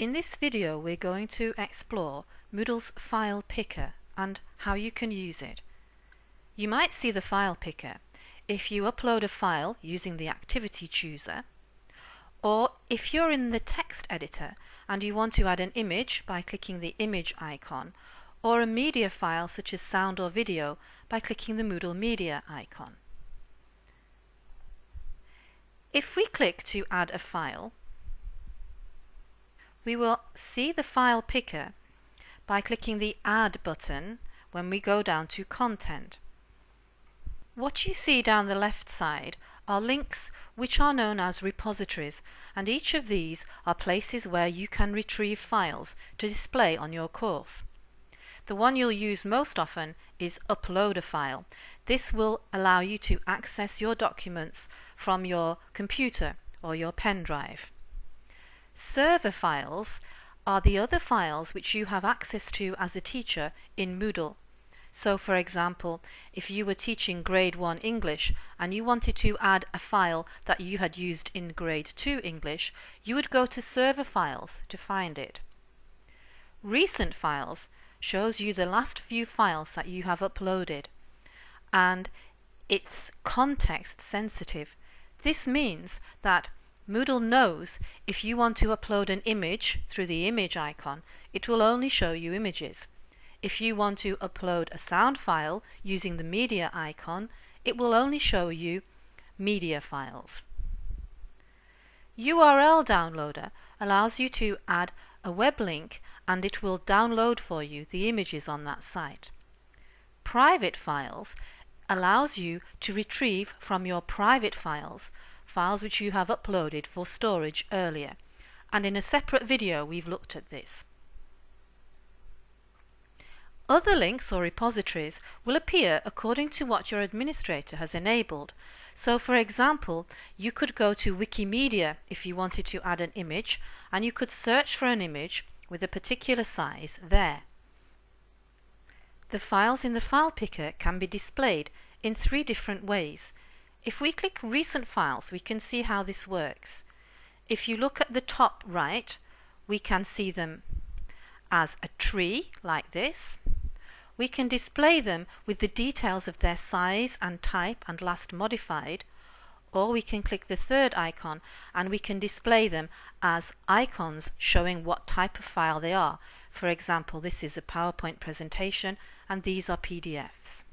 In this video we're going to explore Moodle's file picker and how you can use it. You might see the file picker if you upload a file using the activity chooser or if you're in the text editor and you want to add an image by clicking the image icon or a media file such as sound or video by clicking the Moodle media icon. If we click to add a file we will see the file picker by clicking the Add button when we go down to Content. What you see down the left side are links which are known as repositories and each of these are places where you can retrieve files to display on your course. The one you'll use most often is Upload a File. This will allow you to access your documents from your computer or your pen drive. Server files are the other files which you have access to as a teacher in Moodle. So for example, if you were teaching grade 1 English and you wanted to add a file that you had used in grade 2 English, you would go to server files to find it. Recent files shows you the last few files that you have uploaded and it's context sensitive. This means that Moodle knows if you want to upload an image through the image icon, it will only show you images. If you want to upload a sound file using the media icon, it will only show you media files. URL Downloader allows you to add a web link and it will download for you the images on that site. Private Files allows you to retrieve from your private files files which you have uploaded for storage earlier and in a separate video we've looked at this. Other links or repositories will appear according to what your administrator has enabled. So for example, you could go to Wikimedia if you wanted to add an image and you could search for an image with a particular size there. The files in the file picker can be displayed in three different ways if we click recent files, we can see how this works. If you look at the top right, we can see them as a tree like this. We can display them with the details of their size and type and last modified or we can click the third icon and we can display them as icons showing what type of file they are. For example, this is a PowerPoint presentation and these are PDFs.